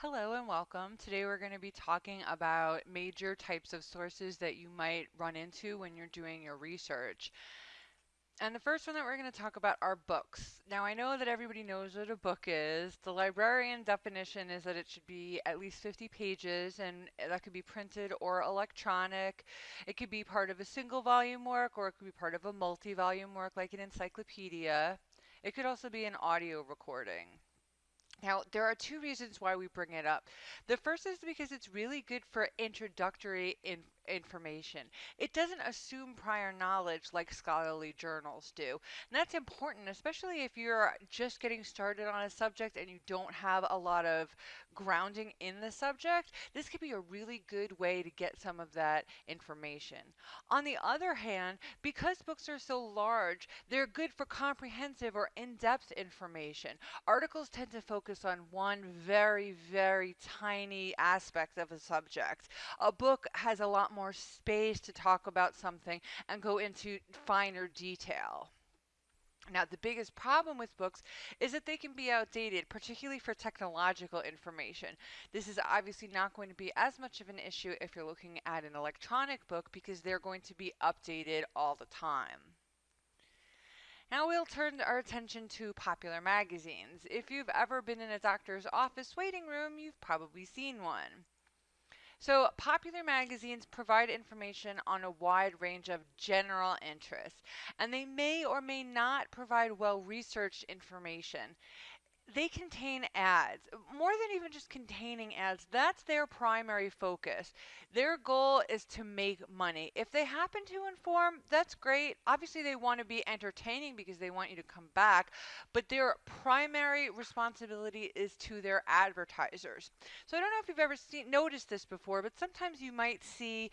Hello and welcome. Today we're going to be talking about major types of sources that you might run into when you're doing your research. And the first one that we're going to talk about are books. Now I know that everybody knows what a book is. The librarian definition is that it should be at least 50 pages and that could be printed or electronic. It could be part of a single volume work or it could be part of a multi-volume work like an encyclopedia. It could also be an audio recording. Now, there are two reasons why we bring it up. The first is because it's really good for introductory in information. It doesn't assume prior knowledge like scholarly journals do. And that's important, especially if you're just getting started on a subject and you don't have a lot of grounding in the subject. This could be a really good way to get some of that information. On the other hand, because books are so large, they're good for comprehensive or in-depth information. Articles tend to focus on one very, very tiny aspect of a subject. A book has a lot more space to talk about something and go into finer detail. Now, the biggest problem with books is that they can be outdated, particularly for technological information. This is obviously not going to be as much of an issue if you're looking at an electronic book because they're going to be updated all the time. Now we'll turn our attention to popular magazines. If you've ever been in a doctor's office waiting room, you've probably seen one. So, popular magazines provide information on a wide range of general interests, and they may or may not provide well researched information they contain ads. More than even just containing ads that's their primary focus. Their goal is to make money. If they happen to inform that's great. Obviously they want to be entertaining because they want you to come back but their primary responsibility is to their advertisers. So i don't know if you've ever seen noticed this before but sometimes you might see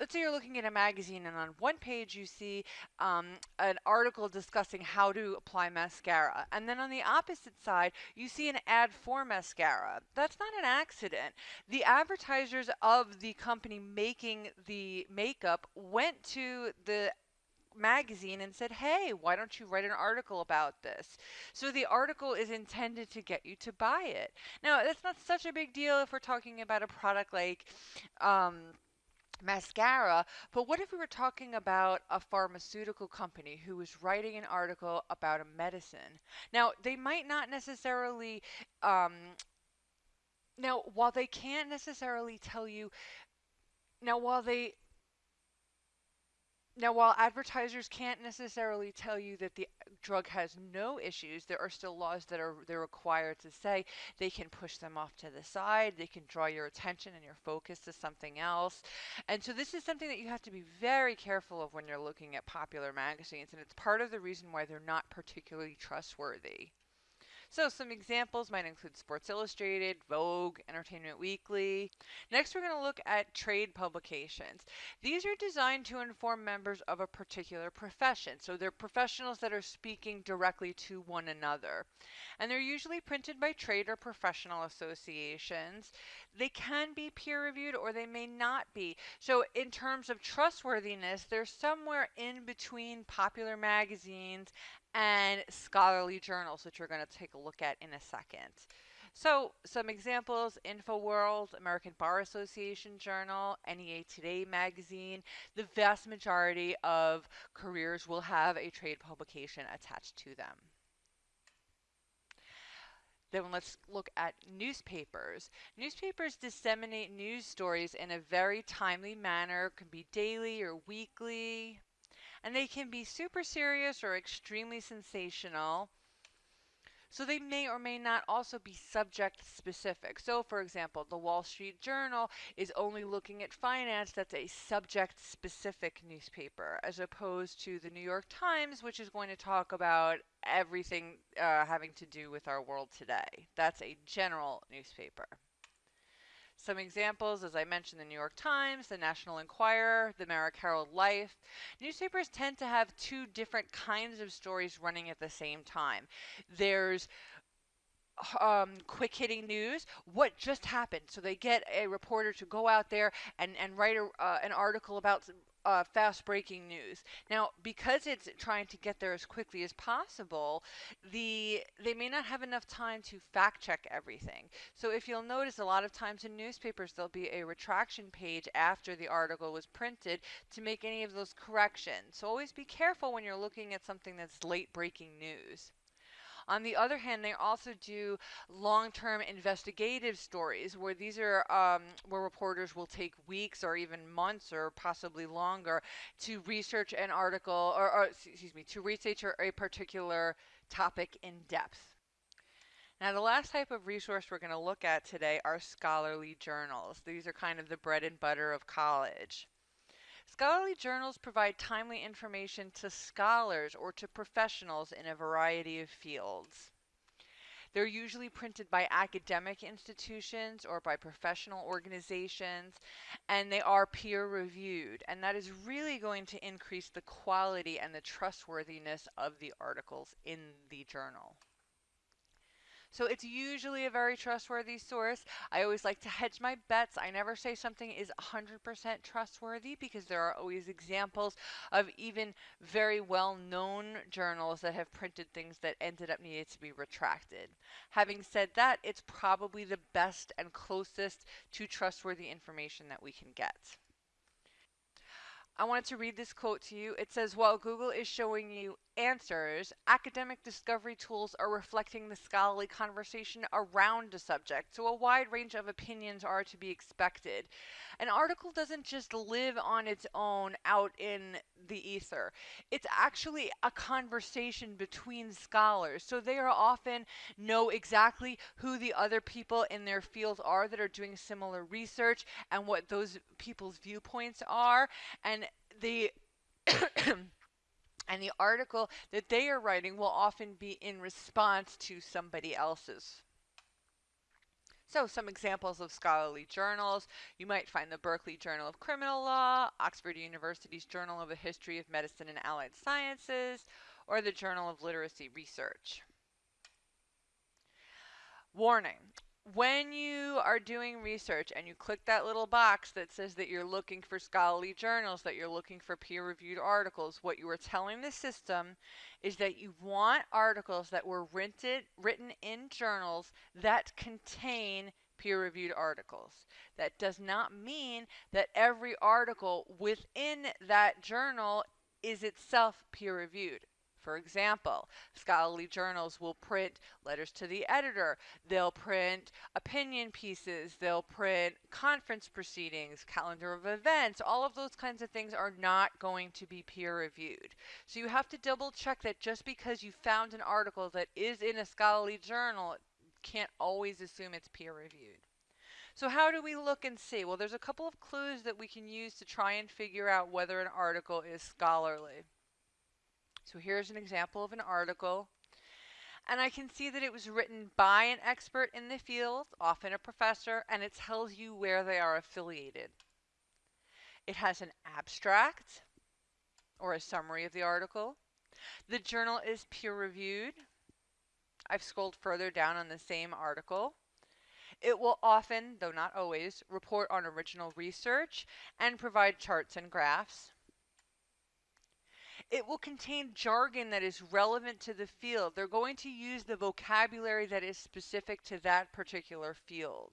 let's say you're looking at a magazine and on one page you see um, an article discussing how to apply mascara and then on the opposite side you see an ad for mascara that's not an accident the advertisers of the company making the makeup went to the magazine and said, Hey, why don't you write an article about this? So the article is intended to get you to buy it. Now, that's not such a big deal if we're talking about a product like um, mascara. But what if we were talking about a pharmaceutical company who was writing an article about a medicine? Now, they might not necessarily. Um, now, while they can't necessarily tell you, now while they now, while advertisers can't necessarily tell you that the drug has no issues, there are still laws that are they're required to say they can push them off to the side, they can draw your attention and your focus to something else. And so this is something that you have to be very careful of when you're looking at popular magazines, and it's part of the reason why they're not particularly trustworthy. So some examples might include Sports Illustrated, Vogue, Entertainment Weekly. Next, we're going to look at trade publications. These are designed to inform members of a particular profession. So they're professionals that are speaking directly to one another. And they're usually printed by trade or professional associations. They can be peer reviewed or they may not be. So in terms of trustworthiness, they're somewhere in between popular magazines and scholarly journals, which we're going to take a look at in a second. So, some examples InfoWorld, American Bar Association Journal, NEA Today magazine. The vast majority of careers will have a trade publication attached to them. Then let's look at newspapers. Newspapers disseminate news stories in a very timely manner, it can be daily or weekly, and they can be super serious or extremely sensational. So they may or may not also be subject specific. So for example, the Wall Street Journal is only looking at finance. That's a subject specific newspaper as opposed to the New York Times, which is going to talk about everything uh, having to do with our world today. That's a general newspaper. Some examples, as I mentioned, the New York Times, the National Enquirer, the Merrick Herald Life. Newspapers tend to have two different kinds of stories running at the same time. There's um, quick hitting news, what just happened. So they get a reporter to go out there and, and write a, uh, an article about uh, fast breaking news. Now, because it's trying to get there as quickly as possible, the they may not have enough time to fact check everything. So if you'll notice, a lot of times in newspapers there'll be a retraction page after the article was printed to make any of those corrections. So always be careful when you're looking at something that's late breaking news. On the other hand, they also do long-term investigative stories where these are um, where reporters will take weeks or even months or possibly longer to research an article or, or excuse me to research a particular topic in depth. Now, the last type of resource we're going to look at today are scholarly journals. These are kind of the bread and butter of college. Scholarly journals provide timely information to scholars or to professionals in a variety of fields. They're usually printed by academic institutions or by professional organizations, and they are peer reviewed. And that is really going to increase the quality and the trustworthiness of the articles in the journal. So it's usually a very trustworthy source. I always like to hedge my bets. I never say something is 100% trustworthy because there are always examples of even very well known journals that have printed things that ended up needing to be retracted. Having said that, it's probably the best and closest to trustworthy information that we can get. I wanted to read this quote to you. It says, While Google is showing you answers, academic discovery tools are reflecting the scholarly conversation around a subject, so a wide range of opinions are to be expected. An article doesn't just live on its own out in the ether. It's actually a conversation between scholars. So they are often know exactly who the other people in their field are that are doing similar research and what those people's viewpoints are and the and the article that they are writing will often be in response to somebody else's. So some examples of scholarly journals. You might find the Berkeley Journal of Criminal Law, Oxford University's Journal of the History of Medicine and Allied Sciences, or the Journal of Literacy Research. Warning, when you are doing research and you click that little box that says that you're looking for scholarly journals, that you're looking for peer reviewed articles, what you are telling the system is that you want articles that were rented, written in journals that contain peer reviewed articles. That does not mean that every article within that journal is itself peer reviewed. For example, scholarly journals will print letters to the editor, they'll print opinion pieces, they'll print conference proceedings, calendar of events, all of those kinds of things are not going to be peer reviewed. So you have to double check that just because you found an article that is in a scholarly journal, can't always assume it's peer reviewed. So how do we look and see? Well, there's a couple of clues that we can use to try and figure out whether an article is scholarly. So here's an example of an article. And I can see that it was written by an expert in the field, often a professor, and it tells you where they are affiliated. It has an abstract or a summary of the article. The journal is peer reviewed. I've scrolled further down on the same article. It will often, though not always, report on original research and provide charts and graphs. It will contain jargon that is relevant to the field. They're going to use the vocabulary that is specific to that particular field.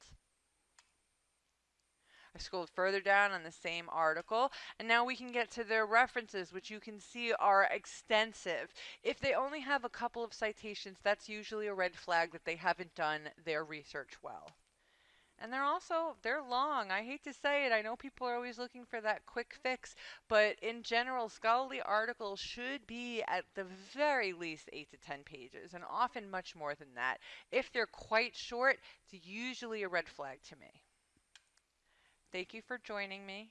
I scrolled further down on the same article, and now we can get to their references, which you can see are extensive. If they only have a couple of citations, that's usually a red flag that they haven't done their research well. And they're also, they're long. I hate to say it. I know people are always looking for that quick fix, but in general, scholarly articles should be at the very least 8 to 10 pages, and often much more than that. If they're quite short, it's usually a red flag to me. Thank you for joining me.